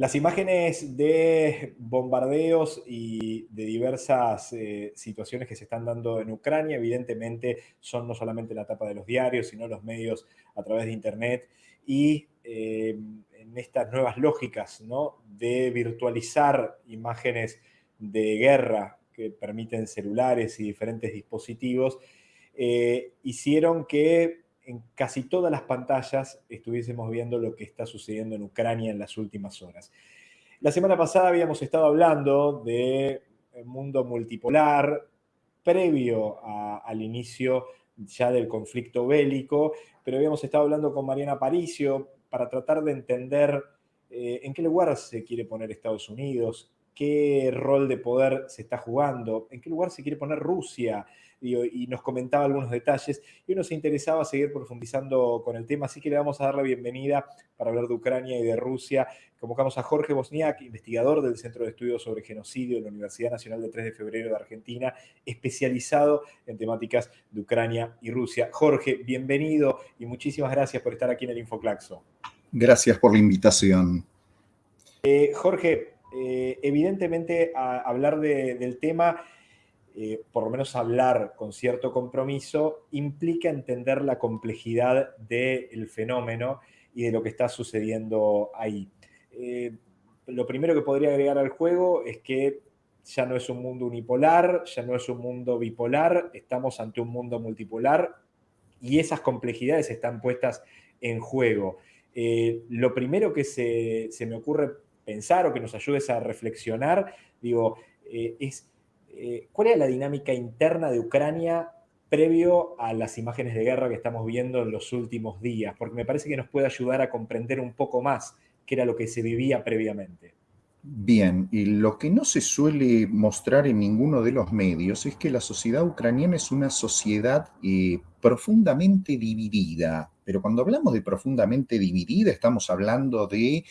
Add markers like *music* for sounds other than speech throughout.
Las imágenes de bombardeos y de diversas eh, situaciones que se están dando en Ucrania, evidentemente, son no solamente la tapa de los diarios, sino los medios a través de Internet y eh, en estas nuevas lógicas ¿no? de virtualizar imágenes de guerra que permiten celulares y diferentes dispositivos, eh, hicieron que en casi todas las pantallas estuviésemos viendo lo que está sucediendo en Ucrania en las últimas horas. La semana pasada habíamos estado hablando de mundo multipolar previo al inicio ya del conflicto bélico, pero habíamos estado hablando con Mariana Paricio para tratar de entender eh, en qué lugar se quiere poner Estados Unidos, qué rol de poder se está jugando, en qué lugar se quiere poner Rusia, y, nos comentaba algunos detalles, y nos interesaba seguir profundizando con el tema, así que le vamos a dar la bienvenida para hablar de Ucrania y de Rusia. Convocamos a Jorge Bosniak, investigador del Centro de Estudios sobre Genocidio de la Universidad Nacional de 3 de Febrero de Argentina, especializado en temáticas de Ucrania y Rusia. Jorge, bienvenido y muchísimas gracias por estar aquí en el Infoclaxo. Gracias por la invitación. Eh, Jorge, eh, evidentemente hablar del tema, eh, por lo menos hablar con cierto compromiso, implica entender la complejidad del fenómeno y de lo que está sucediendo ahí. Eh, lo primero que podría agregar al juego es que ya no es un mundo unipolar, ya no es un mundo bipolar, estamos ante un mundo multipolar y esas complejidades están puestas en juego. lo primero que se, se me ocurre pensar o que nos ayudes a reflexionar, digo, eh, es eh, cuál es la dinámica interna de Ucrania previo a las imágenes de guerra que estamos viendo en los últimos días, porque me parece que nos puede ayudar a comprender un poco más qué era lo que se vivía previamente. Bien, y lo que no se suele mostrar en ninguno de los medios es que la sociedad ucraniana es una sociedad eh, profundamente dividida, pero cuando hablamos de profundamente dividida estamos hablando de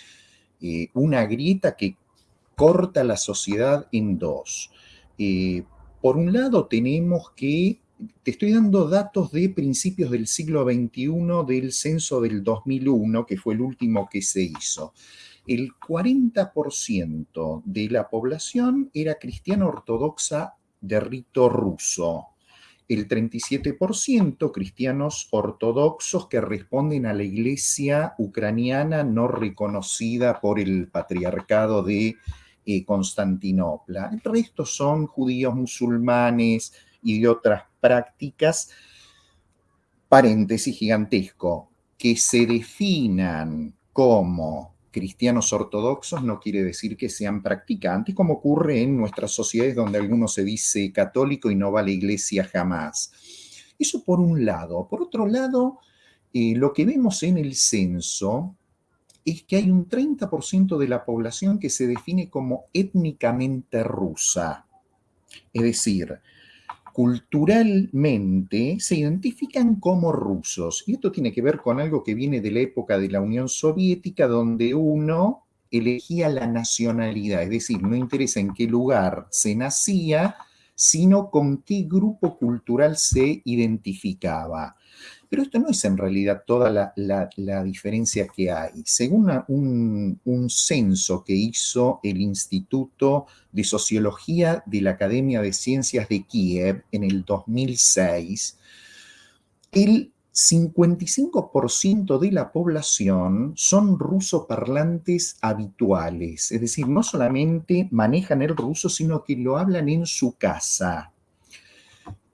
eh, una grieta que corta la sociedad en dos. Por un lado tenemos que, te estoy dando datos de principios del siglo XXI del censo del 2001, que fue el último que se hizo. El 40% de la población era cristiana ortodoxa de rito ruso el 37% cristianos ortodoxos que responden a la iglesia ucraniana no reconocida por el patriarcado de Constantinopla. El resto son judíos musulmanes y de otras prácticas. Paréntesis gigantesco, que se definan como cristianos ortodoxos no quiere decir que sean practicantes, como ocurre en nuestras sociedades donde alguno se dice católico y no va a la iglesia jamás. Eso por un lado. Por otro lado, eh, lo que vemos en el censo es que hay un 30% de la población que se define como étnicamente rusa. Es decir, culturalmente se identifican como rusos. Y esto tiene que ver con algo que viene de la época de la Unión Soviética, donde uno elegía la nacionalidad, es decir, no interesa en qué lugar se nacía, sino con qué grupo cultural se identificaba. Pero esto no es en realidad toda la, diferencia que hay. Según un, un, censo que hizo el Instituto de Sociología de la Academia de Ciencias de Kiev en el 2006, el 55% de la población son rusoparlantes habituales, es decir, no solamente manejan el ruso, sino que lo hablan en su casa.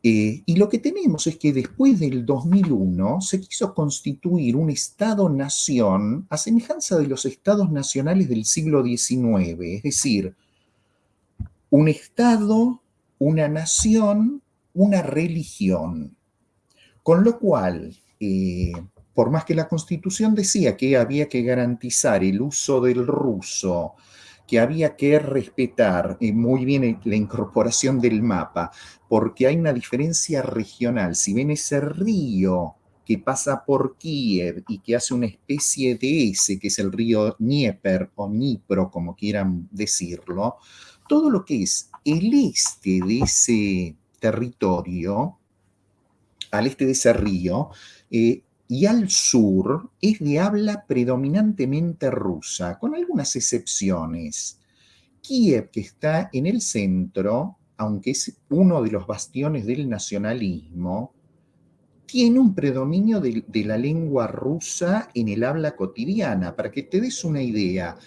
Eh, y lo que tenemos es que después del 2001 se quiso constituir un Estado-nación a semejanza de los Estados nacionales del siglo XIX, es decir, un Estado, una nación, una religión. Con lo cual, eh, por más que la Constitución decía que había que garantizar el uso del ruso, que había que respetar eh, muy bien la incorporación del mapa, porque hay una diferencia regional. Si ven ese río que pasa por Kiev y que hace una especie de S, que es el río Dnieper o Dnipro, como quieran decirlo, todo lo que es el este de ese territorio, al este de ese río, eh, y al sur es de habla predominantemente rusa, con algunas excepciones. Kiev, que está en el centro, aunque es uno de los bastiones del nacionalismo, tiene un predominio de, la lengua rusa en el habla cotidiana. Para que te des una idea,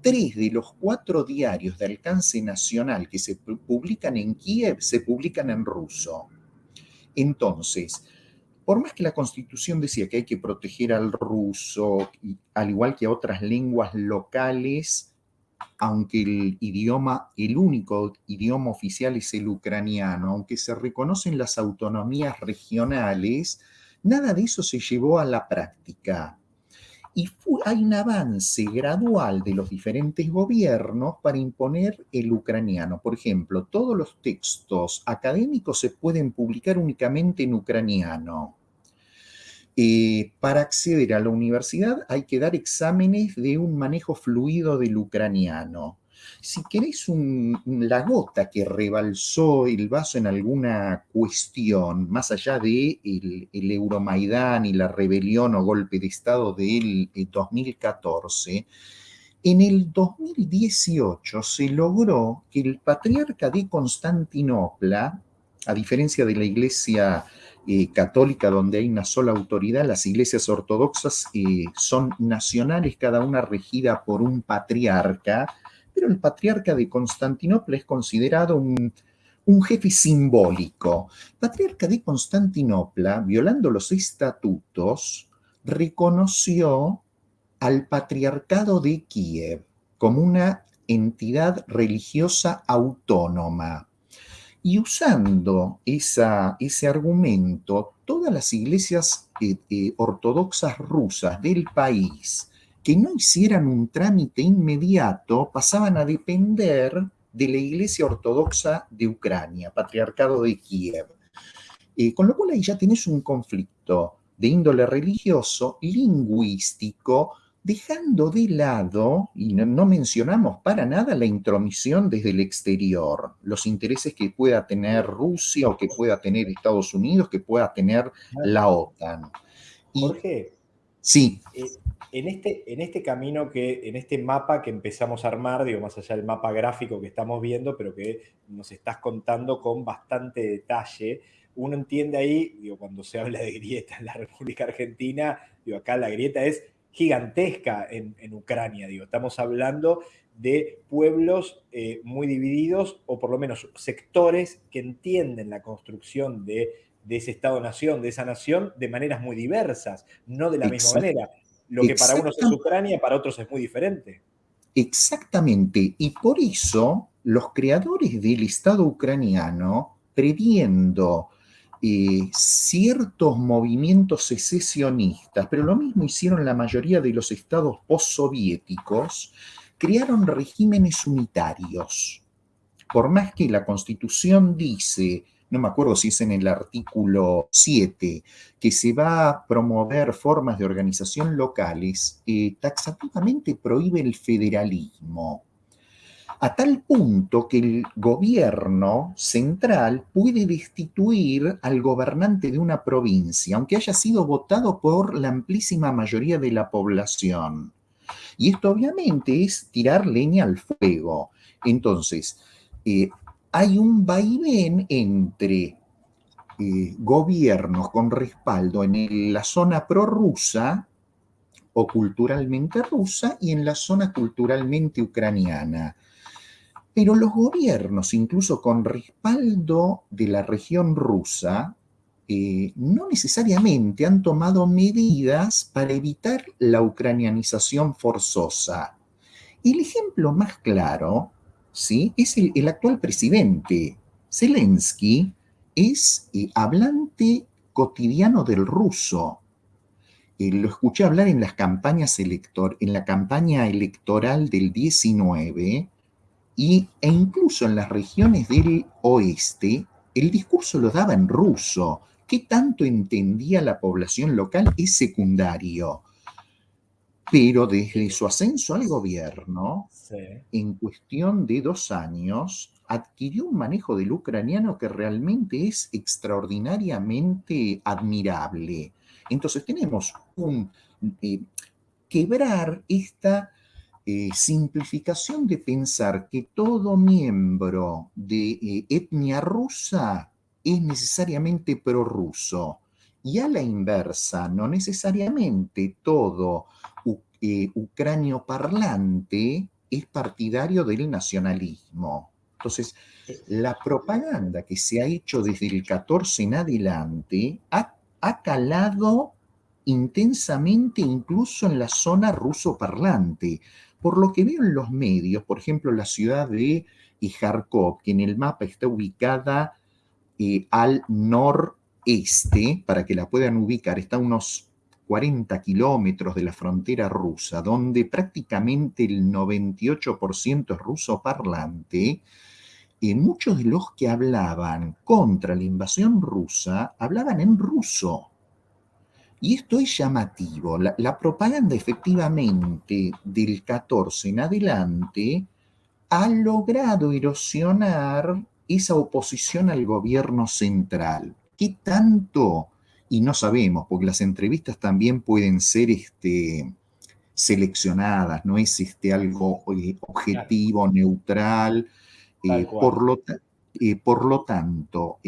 tres de los cuatro diarios de alcance nacional que se publican en Kiev se publican en ruso. Entonces, por más que la constitución decía que hay que proteger al ruso, al igual que a otras lenguas locales, aunque el idioma, el único idioma oficial es el ucraniano, aunque se reconocen las autonomías regionales, nada de eso se llevó a la práctica. Y hay un avance gradual de los diferentes gobiernos para imponer el ucraniano. Por ejemplo, todos los textos académicos se pueden publicar únicamente en ucraniano. Eh, para acceder a la universidad hay que dar exámenes de un manejo fluido del ucraniano. Si queréis la gota que rebalsó el vaso en alguna cuestión, más allá de el, Euromaidán y la rebelión o golpe de Estado del 2014, eh, en el 2018 se logró que el patriarca de Constantinopla, a diferencia de la iglesia eh, católica donde hay una sola autoridad, las iglesias ortodoxas eh, son nacionales, cada una regida por un patriarca, pero el patriarca de Constantinopla es considerado un, jefe simbólico. patriarca de Constantinopla, violando los estatutos, reconoció al patriarcado de Kiev como una entidad religiosa autónoma. Y usando ese argumento, todas las iglesias eh, eh, ortodoxas rusas del país que no hicieran un trámite inmediato pasaban a depender de la iglesia ortodoxa de Ucrania, patriarcado de Kiev. Eh, con lo cual ahí ya tenés un conflicto de índole religioso, lingüístico, dejando de lado, y no, mencionamos para nada la intromisión desde el exterior, los intereses que pueda tener Rusia o que pueda tener Estados Unidos, que pueda tener la OTAN. Jorge, sí. Eh, en, este, en este camino, que, en este mapa que empezamos a armar, digo, más allá del mapa gráfico que estamos viendo, pero que nos estás contando con bastante detalle, uno entiende ahí, digo, cuando se habla de grieta en la República Argentina, digo, acá la grieta es gigantesca en, Ucrania. Digo. Estamos hablando de pueblos eh, muy divididos o por lo menos sectores que entienden la construcción de, ese Estado-nación, de esa nación, de maneras muy diversas, no de la misma manera. Lo que para unos es Ucrania, para otros es muy diferente. Exactamente, y por eso los creadores del Estado ucraniano, previendo ciertos movimientos secesionistas, pero lo mismo hicieron la mayoría de los estados postsoviéticos, crearon regímenes unitarios. Por más que la constitución dice, no me acuerdo si es en el artículo 7, que se va a promover formas de organización locales, taxativamente prohíbe el federalismo a tal punto que el gobierno central puede destituir al gobernante de una provincia, aunque haya sido votado por la amplísima mayoría de la población. Y esto obviamente es tirar leña al fuego. Entonces, eh, hay un vaivén entre eh, gobiernos con respaldo en la zona prorrusa o culturalmente rusa y en la zona culturalmente ucraniana. Pero los gobiernos, incluso con respaldo de la región rusa, eh, no necesariamente han tomado medidas para evitar la ucranianización forzosa. El ejemplo más claro ¿sí? es el, actual presidente. Zelensky es eh, hablante cotidiano del ruso. Eh, lo escuché hablar en las campañas elector en la campaña electoral del 19 y, e incluso en las regiones del oeste, el discurso lo daba en ruso. ¿Qué tanto entendía la población local? Es secundario. Pero desde su ascenso al gobierno, en cuestión de dos años, adquirió un manejo del ucraniano que realmente es extraordinariamente admirable. Entonces tenemos un eh, quebrar esta eh, simplificación de pensar que todo miembro de eh, etnia rusa es necesariamente prorruso. Y a la inversa, no necesariamente todo ucranio parlante es partidario del nacionalismo. Entonces, la propaganda que se ha hecho desde el 14 en adelante ha, calado intensamente incluso en la zona ruso parlante. Por lo que veo en los medios, por ejemplo, la ciudad de Kharkov, que en el mapa está ubicada eh, al noreste, para que la puedan ubicar, está a unos 40 kilómetros de la frontera rusa, donde prácticamente el 98% es ruso parlante, y muchos de los que hablaban contra la invasión rusa hablaban en ruso. Y esto es llamativo. La, la, propaganda efectivamente del 14 en adelante ha logrado erosionar esa oposición al gobierno central. ¿Qué tanto y no sabemos, porque las entrevistas también pueden ser este, seleccionadas, no es este, algo eh, objetivo, neutral. Eh, por, lo, eh, por, lo, tanto,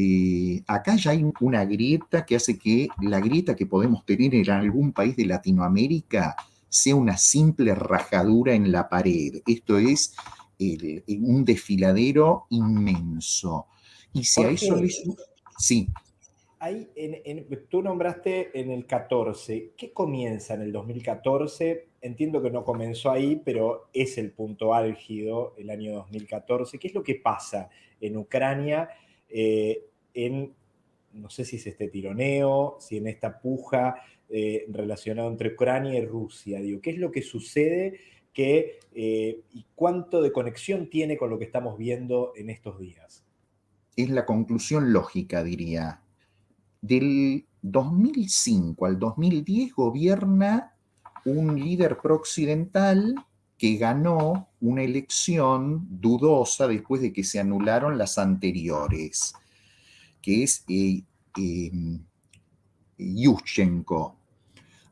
acá ya hay una grieta que hace que la grieta que podemos tener en algún país de Latinoamérica sea una simple rajadura en la pared. Esto es un desfiladero inmenso. Y si a eso le... Sí tú nombraste en el 14. ¿Qué comienza en el 2014? Entiendo que no comenzó ahí, pero es el punto álgido el año 2014. ¿Qué es lo que pasa en Ucrania eh, en, no sé si es este tironeo, si en esta puja eh, relacionada entre Ucrania y Rusia? ¿Qué es lo que sucede eh, y cuánto de conexión tiene con lo que estamos viendo en estos días? Es la conclusión lógica, diría del 2005 al 2010 gobierna un líder pro-occidental que ganó una elección dudosa después de que se anularon las anteriores, que es eh, em, Yushchenko.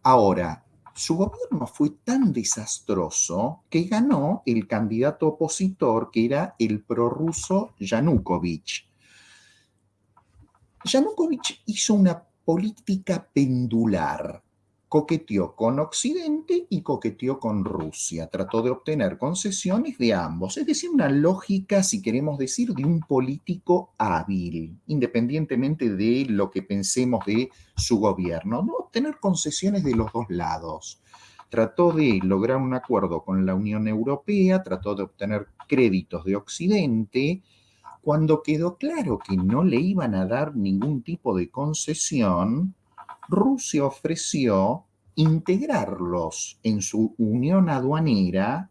Ahora, su gobierno fue tan desastroso que ganó el candidato opositor que era el prorruso Yanukovych. Yanukovych hizo una política pendular. Coqueteó con Occidente y coqueteó con Rusia. Trató de obtener concesiones de ambos. Es decir, una lógica, si queremos decir, de un político hábil, independientemente de lo que pensemos de su gobierno. No obtener concesiones de los dos lados trató de lograr un acuerdo con la Unión Europea, trató de obtener créditos de Occidente cuando quedó claro que no le iban a dar ningún tipo de concesión, Rusia ofreció integrarlos en su unión aduanera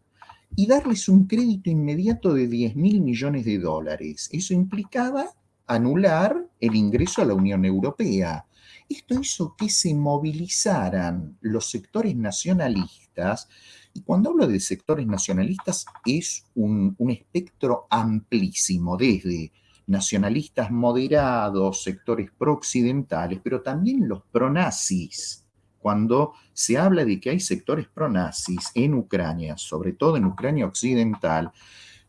y darles un crédito inmediato de 10 mil millones de dólares. Eso implicaba anular el ingreso a la Unión Europea. Esto hizo que se movilizaran los sectores nacionalistas y cuando hablo de sectores nacionalistas es un, espectro amplísimo, desde nacionalistas moderados, sectores pro-occidentales, pero también los pronazis. Cuando se habla de que hay sectores pronazis en Ucrania, sobre todo en Ucrania occidental,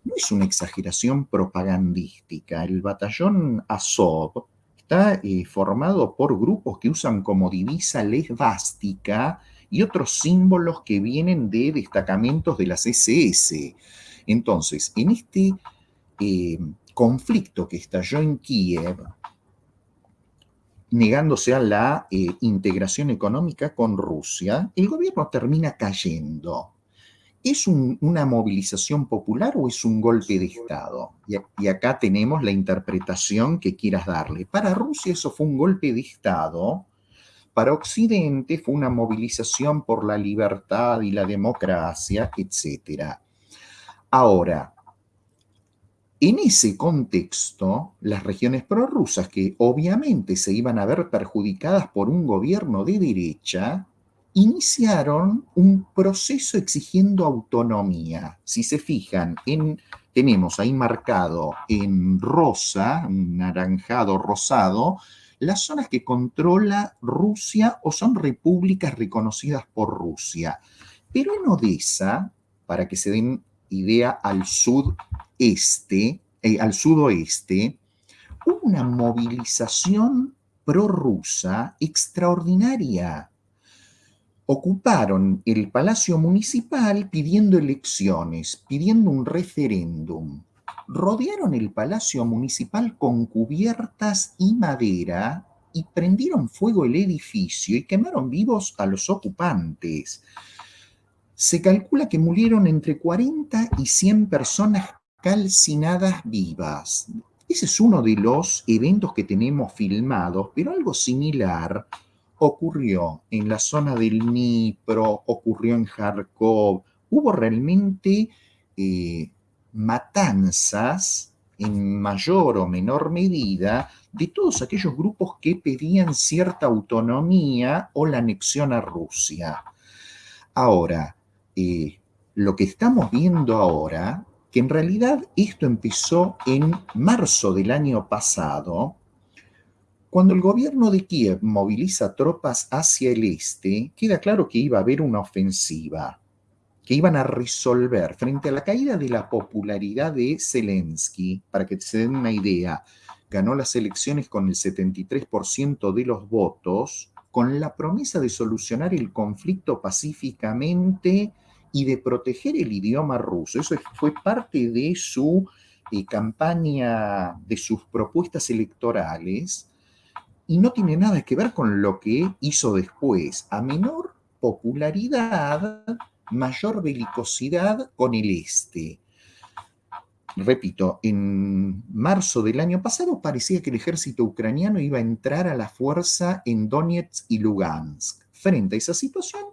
no es una exageración propagandística. El batallón Azov está eh, formado por grupos que usan como divisa lesbástica y otros símbolos que vienen de destacamentos de las SS. Entonces, en este eh, conflicto que estalló en Kiev, negándose a la eh, integración económica con Rusia, el gobierno termina cayendo. ¿Es una movilización popular o es un golpe de Estado? y, acá tenemos la interpretación que quieras darle. Para Rusia eso fue un golpe de Estado para Occidente fue una movilización por la libertad y la democracia, etc. Ahora, en ese contexto, las regiones prorrusas, que obviamente se iban a ver perjudicadas por un gobierno de derecha, iniciaron un proceso exigiendo autonomía. Si se fijan, en, tenemos ahí marcado en rosa, naranjado rosado, las zonas que controla Rusia o son repúblicas reconocidas por Rusia. Pero en Odessa, para que se den idea al sudeste, eh, al sudoeste, hubo una movilización prorrusa extraordinaria. Ocuparon el Palacio Municipal pidiendo elecciones, pidiendo un referéndum. Rodearon el Palacio Municipal con cubiertas y madera y prendieron fuego el edificio y quemaron vivos a los ocupantes. Se calcula que murieron entre 40 y 100 personas calcinadas vivas. Ese es uno de los eventos que tenemos filmados, pero algo similar ocurrió en la zona del Dnipro, ocurrió en Kharkov. Hubo realmente eh, matanzas en mayor o menor medida de todos aquellos grupos que pedían cierta autonomía o la anexión a Rusia. Ahora, eh, lo que estamos viendo ahora que en realidad esto empezó en marzo del año pasado, cuando el gobierno de Kiev moviliza tropas hacia el este, queda claro que iba a haber una ofensiva, que iban a resolver frente a la caída de la popularidad de Zelensky, para que se den una idea, ganó las elecciones con el 73% de los votos, con la promesa de solucionar el conflicto pacíficamente y de proteger el idioma ruso. Eso fue parte de su eh, campaña, de sus propuestas electorales, y no tiene nada que ver con lo que hizo después. A menor popularidad, mayor belicosidad con el este. Repito, en marzo del año pasado parecía que el ejército ucraniano iba a entrar a la fuerza en Donetsk y Lugansk. Frente a esa situación,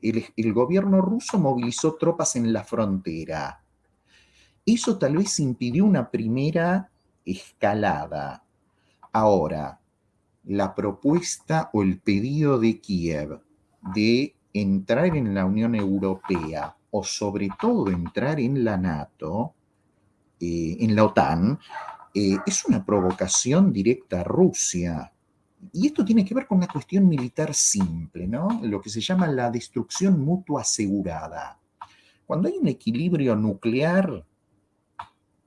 el, gobierno ruso movilizó tropas en la frontera. Eso tal vez impidió una primera escalada. Ahora, la propuesta o el pedido de Kiev de entrar en la Unión Europea o sobre todo entrar en la NATO, eh, en la OTAN, eh, es una provocación directa a Rusia. Y esto tiene que ver con una cuestión militar simple, ¿no? Lo que se llama la destrucción mutua asegurada. Cuando hay un equilibrio nuclear,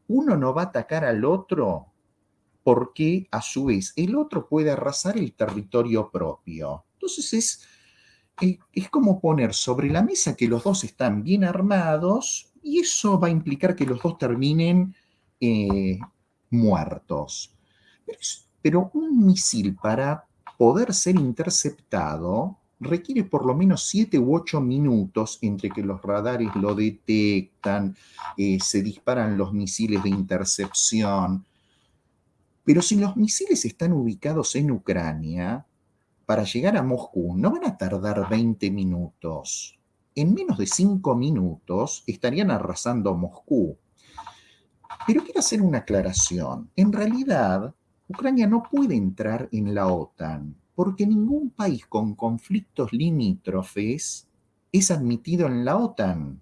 uno no va a atacar al otro porque a su vez el otro puede arrasar el territorio propio. Entonces es, es como poner sobre la mesa que los dos están bien armados y eso va a implicar que los dos terminen eh, muertos. Pero un misil para poder ser interceptado requiere por lo menos 7 u 8 minutos entre que los radares lo detectan, eh, se disparan los misiles de intercepción. Pero si los misiles están ubicados en Ucrania, para llegar a Moscú no van a tardar 20 minutos. En menos de 5 minutos estarían arrasando Moscú. Pero quiero hacer una aclaración. En realidad, Ucrania no puede entrar en la OTAN porque ningún país con conflictos limítrofes es admitido en la OTAN.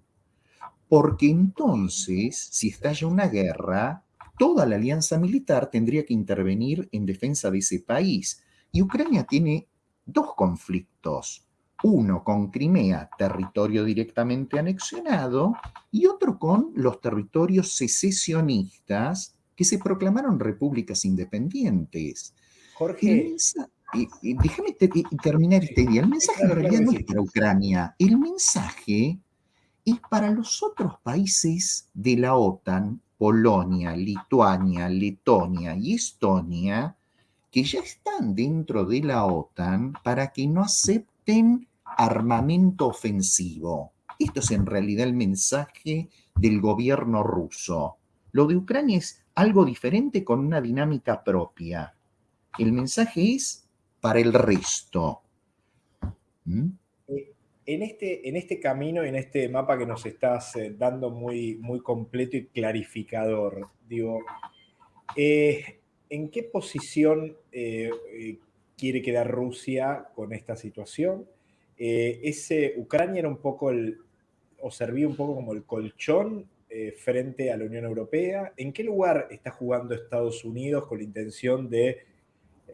Porque entonces, si estalla una guerra, toda la alianza militar tendría que intervenir en defensa de ese país. Y Ucrania tiene dos conflictos. Uno con Crimea, territorio directamente anexionado, y otro con los territorios secesionistas que se proclamaron repúblicas independientes. Jorge. déjame terminar este día. El mensaje en realidad no es para Ucrania. El mensaje es para los otros países de la OTAN, Polonia, Lituania, Letonia y Estonia, que ya están dentro de la OTAN para que no acepten armamento ofensivo. Esto es en realidad el mensaje del gobierno ruso. Lo de Ucrania es algo diferente con una dinámica propia. El mensaje es para el resto. ¿Mm? En este, en este camino, en este mapa que nos estás eh, dando muy, muy completo y clarificador, digo, eh, ¿en qué posición quiere quedar Rusia con esta situación? ese, Ucrania era un poco el, o servía un poco como el colchón eh, frente a la Unión Europea? ¿En qué lugar está jugando Estados Unidos con la intención de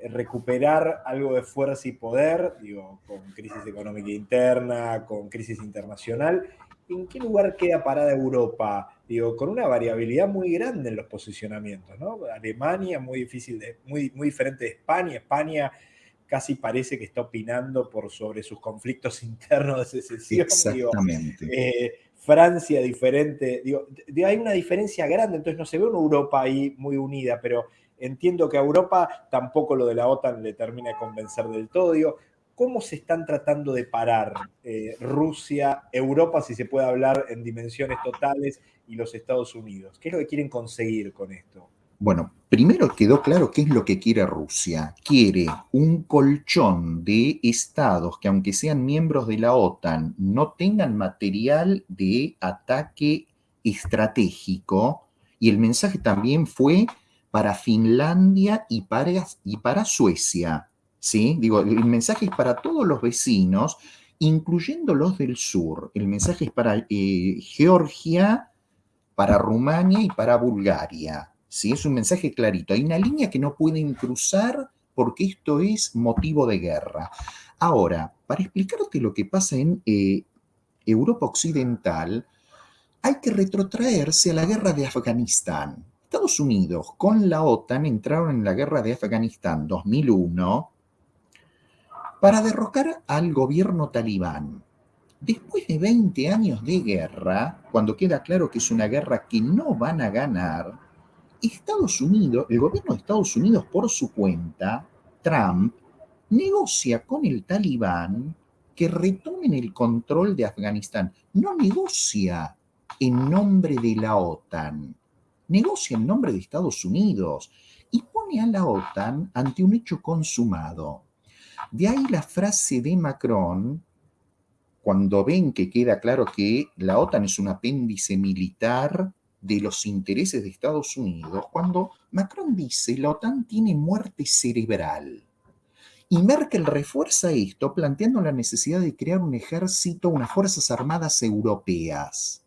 recuperar algo de fuerza y poder, digo, con crisis económica interna, con crisis internacional. ¿En qué lugar queda parada Europa? Digo, con una variabilidad muy grande en los posicionamientos, ¿no? Alemania muy difícil, de, muy, muy diferente de España. España casi parece que está opinando por sobre sus conflictos *laughs* internos de secesión. Exactamente. Eh, Francia diferente, digo, hay una diferencia grande, entonces no se ve una Europa ahí muy unida, pero entiendo que a Europa tampoco lo de la OTAN le termina de convencer del todo. Digo, ¿cómo se están tratando de parar eh, Rusia, Europa, si se puede hablar en dimensiones totales, y los Estados Unidos? ¿Qué es lo que quieren conseguir con esto? Bueno, primero quedó claro qué es lo que quiere Rusia. Quiere un colchón de estados que aunque sean miembros de la OTAN no tengan material de ataque estratégico. Y el mensaje también fue para Finlandia y para, y para Suecia. ¿Sí? Digo, el mensaje es para todos los vecinos, incluyendo los del sur. El mensaje es para eh, Georgia, para Rumania y para Bulgaria. ¿sí? Es un mensaje clarito. Hay una línea que no pueden cruzar porque esto es motivo de guerra. Ahora, para explicarte lo que pasa en eh, Europa Occidental, hay que retrotraerse a la guerra de Afganistán. Estados Unidos con la OTAN entraron en la guerra de Afganistán 2001 para derrocar al gobierno talibán. Después de 20 años de guerra, cuando queda claro que es una guerra que no van a ganar, Estados Unidos, el gobierno de Estados Unidos por su cuenta, Trump, negocia con el talibán que retomen el control de Afganistán. No negocia en nombre de la OTAN, negocia en nombre de Estados Unidos y pone a la OTAN ante un hecho consumado. De ahí la frase de Macron, cuando ven que queda claro que la OTAN es un apéndice militar de los intereses de Estados Unidos cuando Macron dice la OTAN tiene muerte cerebral. Y Merkel refuerza esto planteando la necesidad de crear un ejército, unas fuerzas armadas europeas.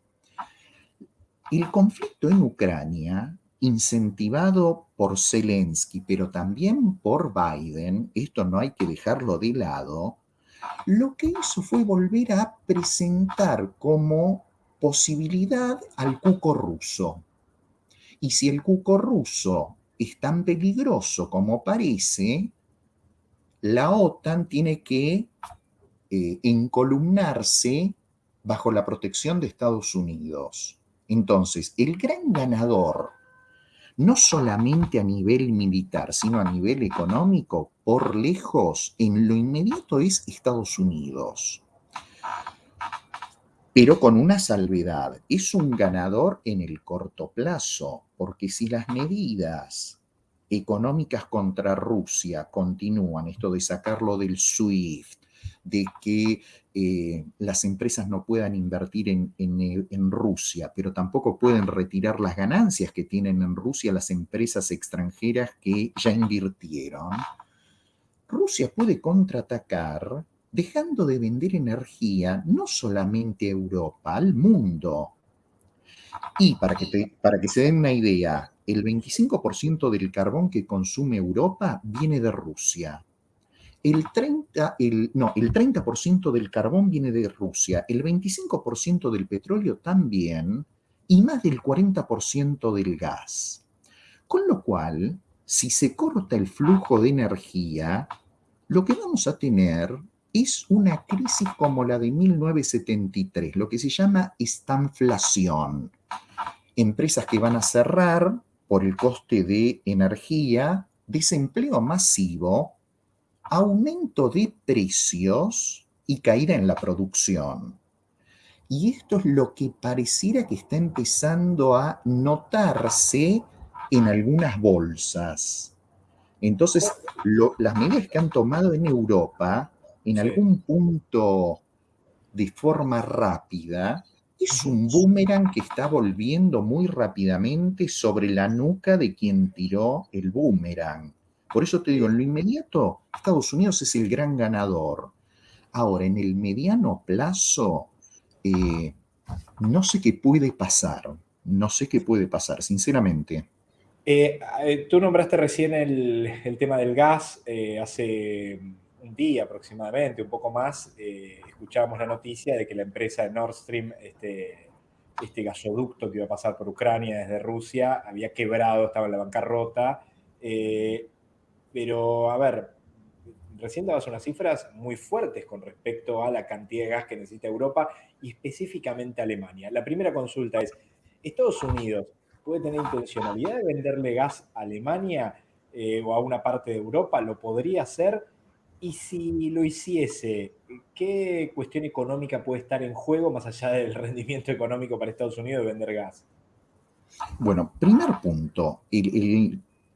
El conflicto en Ucrania, incentivado por Zelensky, pero también por Biden, esto no hay que dejarlo de lado, lo que hizo fue volver a presentar como posibilidad al cuco ruso. Y si el cuco ruso es tan peligroso como parece, la OTAN tiene que eh, encolumnarse bajo la protección de Estados Unidos. Entonces, el gran ganador, no solamente a nivel militar, sino a nivel económico, por lejos, en lo inmediato es Estados Unidos pero con una salvedad. Es un ganador en el corto plazo, porque si las medidas económicas contra Rusia continúan, esto de sacarlo del SWIFT, de que eh, las empresas no puedan invertir en, Rusia, pero tampoco pueden retirar las ganancias que tienen en Rusia las empresas extranjeras que ya invirtieron, Rusia puede contraatacar dejando de vender energía no solamente a Europa, al mundo. Y para que, para que se den una idea, el 25% del carbón que consume Europa viene de Rusia. El 30%, el, no, el 30 del carbón viene de Rusia, el 25% del petróleo también y más del 40% del gas. Con lo cual, si se corta el flujo de energía, lo que vamos a tener es una crisis como la de 1973, lo que se llama estanflación. Empresas que van a cerrar por el coste de energía, desempleo masivo, aumento de precios y caída en la producción. Y esto es lo que pareciera que está empezando a notarse en algunas bolsas. Entonces, las medidas que han tomado en Europa en algún punto de forma rápida, es un boomerang que está volviendo muy rápidamente sobre la nuca de quien tiró el boomerang. Por eso te digo, en lo inmediato, Estados Unidos es el gran ganador. Ahora, en el mediano plazo, eh, no sé qué puede pasar. No sé qué puede pasar, sinceramente. Eh, eh, tú nombraste recién el, tema del gas. Eh, hace un día aproximadamente, un poco más, escuchábamos la noticia de que la empresa de Nord Stream, este, este gasoducto que iba a pasar por Ucrania desde Rusia, había quebrado, estaba en la bancarrota. Pero, a ver, recién dabas unas cifras muy fuertes con respecto a la cantidad de gas que necesita Europa y específicamente Alemania. La primera consulta es, Estados Unidos puede tener intencionalidad de venderle gas a Alemania eh, o a una parte de Europa, lo podría hacer. Y si lo hiciese, ¿qué cuestión económica puede estar en juego más allá del *laughs* rendimiento económico para Estados Unidos de vender gas? Bueno, primer punto,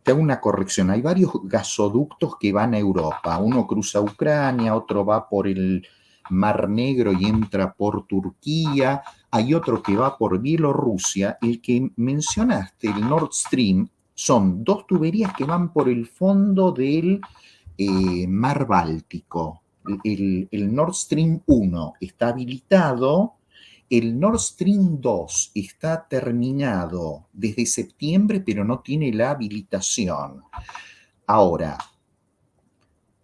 te hago una corrección. Hay varios gasoductos que van a Europa. Uno cruza Ucrania, otro va por el Mar Negro y entra por Turquía. Hay otro que va por Bielorrusia. El que mencionaste, el Nord Stream, son dos tuberías que van por el fondo del eh, Mar Báltico. El, el Nord Stream 1 está habilitado el Nord Stream 2 está terminado desde septiembre, pero no tiene la habilitación. Ahora,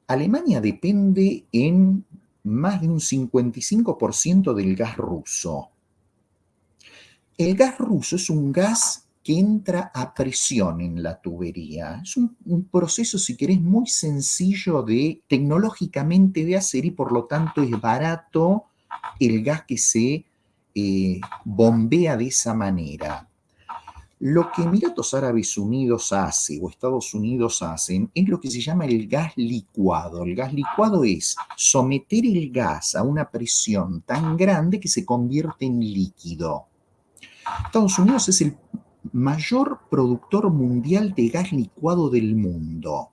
Alemania depende en más de un 55% del gas ruso. El gas ruso es un gas que entra a presión en la tubería. Es un, proceso, si querés, muy sencillo de tecnológicamente de hacer y por lo tanto es barato el gas que se bombea de esa manera. Lo que Emiratos Árabes Unidos hace o Estados Unidos hacen es lo que se llama el gas licuado. El gas licuado es someter el gas a una presión tan grande que se convierte en líquido. Estados Unidos es el mayor productor mundial de gas licuado del mundo.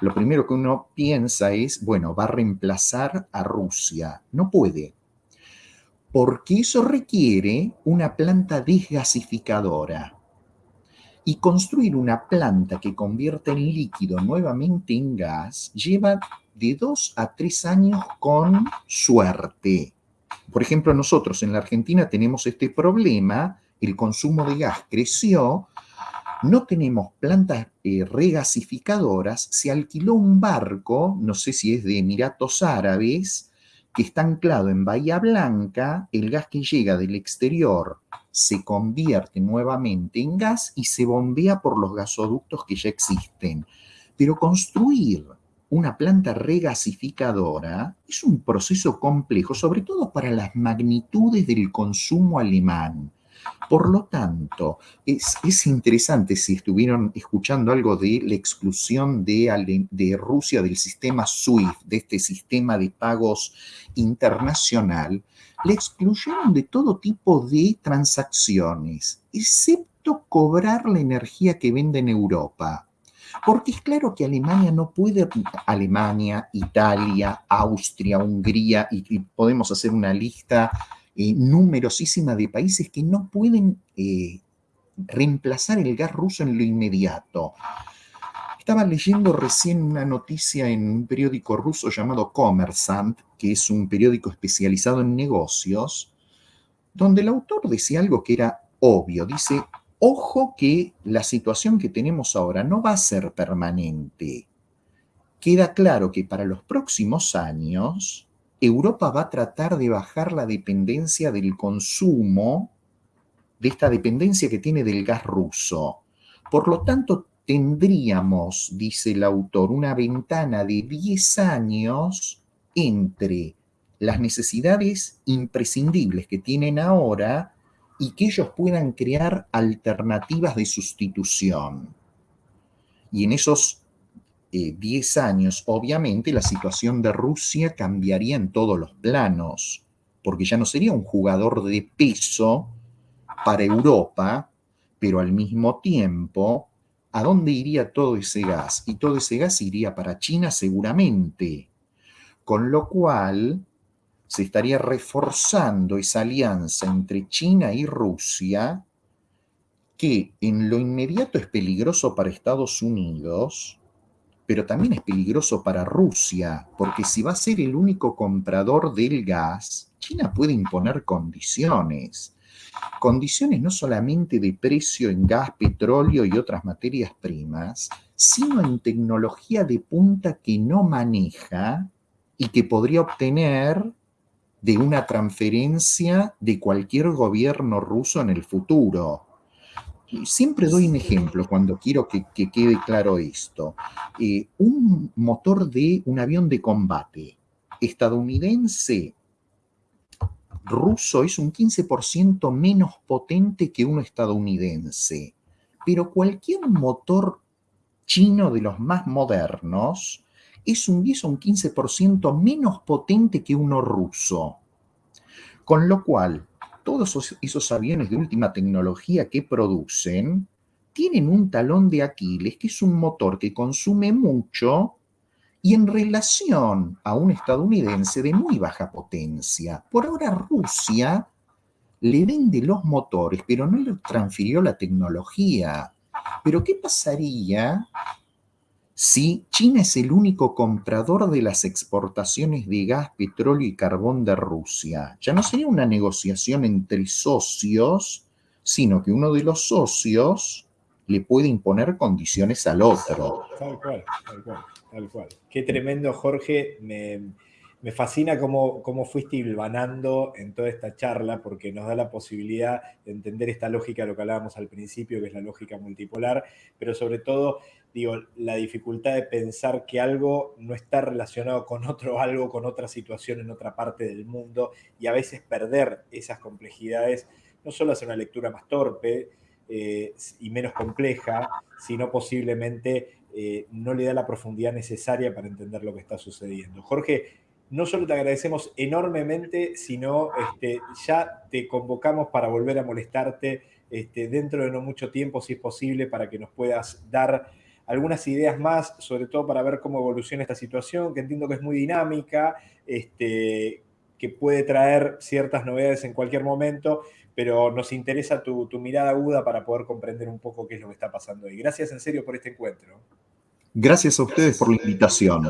Lo primero que uno piensa es, bueno, va a reemplazar a Rusia. No puede porque eso requiere una planta desgasificadora. Y construir una planta que convierta el líquido nuevamente en gas lleva de dos a tres años con suerte. Por ejemplo, nosotros en la Argentina tenemos este problema, el consumo de gas creció, no tenemos plantas eh, regasificadoras, se alquiló un barco, no sé si es de Emiratos Árabes, que está anclado en Bahía Blanca, el gas que llega del exterior se convierte nuevamente en gas y se bombea por los gasoductos que ya existen. Pero construir una planta regasificadora es un proceso complejo, sobre todo para las magnitudes del consumo alemán. Por lo tanto, es, interesante si estuvieron escuchando algo de la exclusión de, de Rusia del sistema SWIFT, de este sistema de pagos internacional, le excluyeron de todo tipo de transacciones, excepto cobrar la energía que vende en Europa. Porque es claro que Alemania no puede, Alemania, Italia, Austria, Hungría, y podemos hacer una lista eh, numerosísima de países que no pueden eh, reemplazar el gas ruso en lo inmediato. Estaba leyendo recién una noticia en un periódico ruso llamado Kommersant, que es un periódico especializado en negocios, donde el autor decía algo que era obvio. Dice, ojo que la situación que tenemos ahora no va a ser permanente. Queda claro que para los próximos años Europa va a tratar de bajar la dependencia del consumo, de esta dependencia que tiene del gas ruso. Por lo tanto, tendríamos, dice el autor, una ventana de 10 años entre las necesidades imprescindibles que tienen ahora y que ellos puedan crear alternativas de sustitución. Y en esos 10 años, obviamente la situación de Rusia cambiaría en todos los planos, porque ya no sería un jugador de peso para Europa, pero al mismo tiempo, ¿a dónde iría todo ese gas? Y todo ese gas iría para China seguramente, con lo cual se estaría reforzando esa alianza entre China y Rusia, que en lo inmediato es peligroso para Estados Unidos, pero también es peligroso para Rusia, porque si va a ser el único comprador del gas, China puede imponer condiciones. condiciones no solamente de precio en gas, petróleo y otras materias primas, sino en tecnología de punta que no maneja y que podría obtener de una transferencia de cualquier gobierno ruso en el futuro. Siempre doy un ejemplo cuando quiero que, quede claro esto. Eh, un motor de un avión de combate estadounidense ruso es un 15% menos potente que uno estadounidense, pero cualquier motor chino de los más modernos es un 10 o un 15% menos potente que uno ruso. Con lo cual, todos esos, aviones de última tecnología que producen tienen un talón de Aquiles, que es un motor que consume mucho y en relación a un estadounidense de muy baja potencia. Por ahora Rusia le vende los motores, pero no le transfirió la tecnología. Pero ¿qué pasaría si China es el único comprador de las exportaciones de gas, petróleo y carbón de Rusia? Ya no sería una negociación entre socios, sino que uno de los socios le puede imponer condiciones al otro. Tal cual, tal cual, tal cual. Qué tremendo, Jorge. Me, me fascina cómo, cómo fuiste hilvanando en toda esta charla, porque nos da la posibilidad de entender esta lógica, lo que hablábamos al principio, que es la lógica multipolar, pero sobre todo, digo, la dificultad de pensar que algo no está relacionado con otro *laughs* algo, con otra situación en otra parte del mundo, y a veces perder esas complejidades no solo hace una lectura más torpe eh, y menos compleja, sino posiblemente eh, no le da la profundidad necesaria para entender lo que está sucediendo. Jorge, no solo te agradecemos enormemente, sino este, ya te convocamos para volver a molestarte este, dentro de no mucho tiempo, si es posible, para que nos puedas dar algunas ideas más, sobre todo para ver cómo evoluciona esta situación, que entiendo que es muy dinámica, este, que puede traer ciertas novedades en cualquier momento, pero nos interesa tu, tu mirada aguda para poder comprender un poco qué es lo que está pasando ahí. Gracias en serio por este encuentro. Gracias a ustedes por la invitación.